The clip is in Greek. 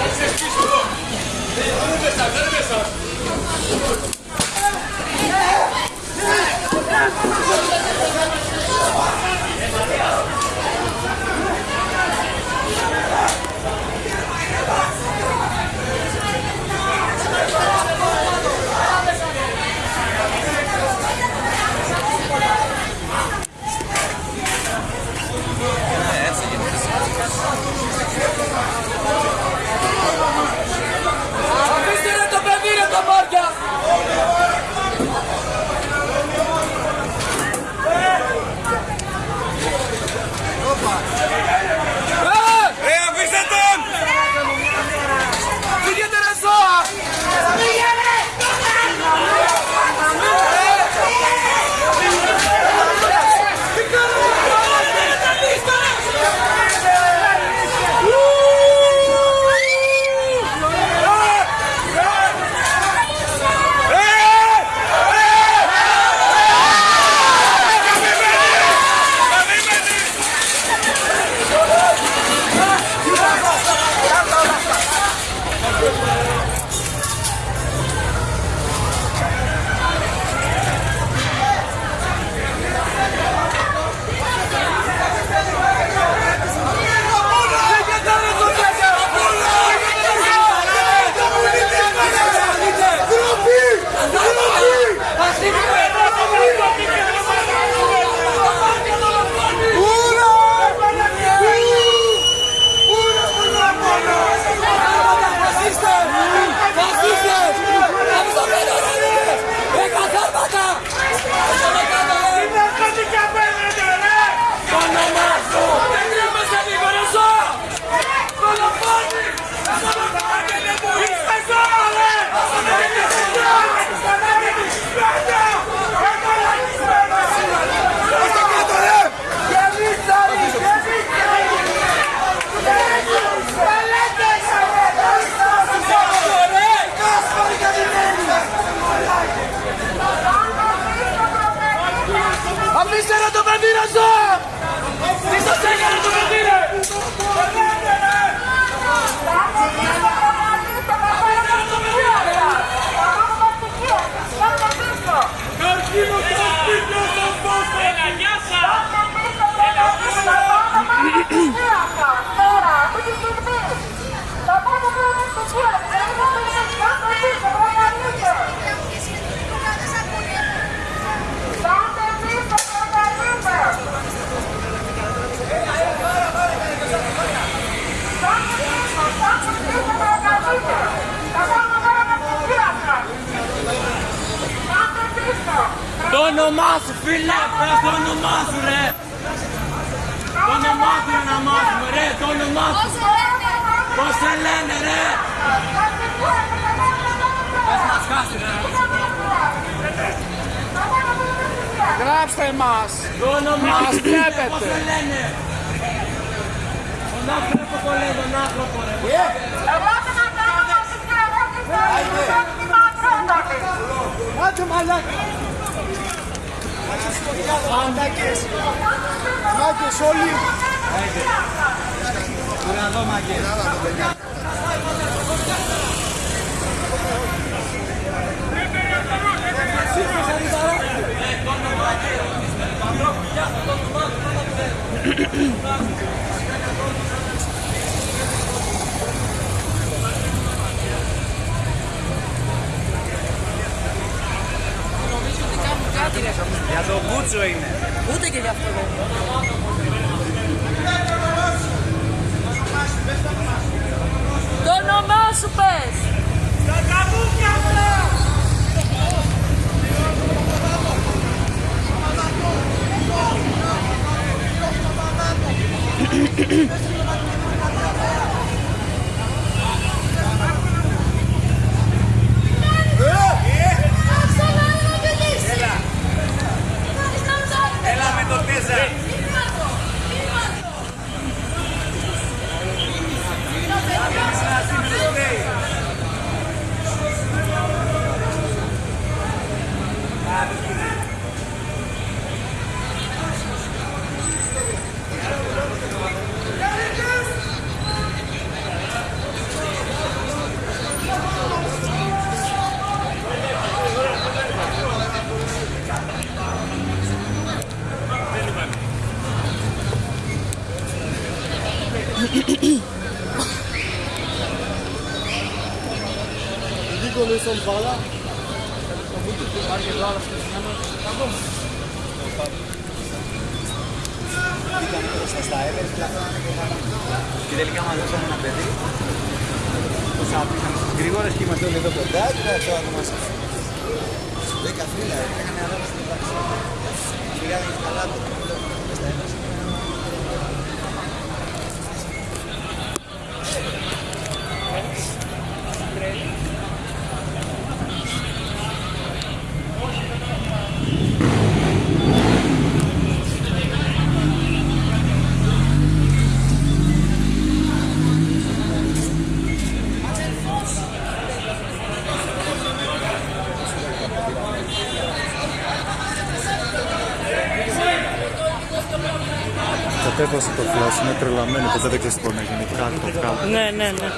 Let's just keep going. Let me start. Let me start. Το όνομά σου φίλε, πες το όνομά σου ρε. Το όνομά σου να μάθουμε ρε, το όνομά σου. Πώς σε λένε ρε. Πες μας χάσει ρε. Γράψτε μας. Το όνομά Μας σου φίλε, βλέπετε. πώς σε λένε. Τον άνθρωπο το λέει, τον άνθρωπο ρε. Άντε μαλάκα. Μαλάκες. Μάκες όλοι. Για τον Μπούτσο είναι. Ούτε και γι' αυτό δεν είναι. Το όνομά σου πες! Έλα Λίγο με στον μπάλα. Και τελικά μαζέψαμε ένα παιδί. Το σάπησαμε στις γρήγορες και είμαστε όλοι εδώ κοντά και θα το άτομα σας. Δέκα φύλλα, έκανε αδέρα στην πράξη. Σιγά δεν έχει καλά το. Κατέβασε το φλάσ, είναι τρελαμένη, ποτέ δεν ξέρεις τι μπορεί να γίνει. Κάτω, κάτω. Ναι, ναι, ναι.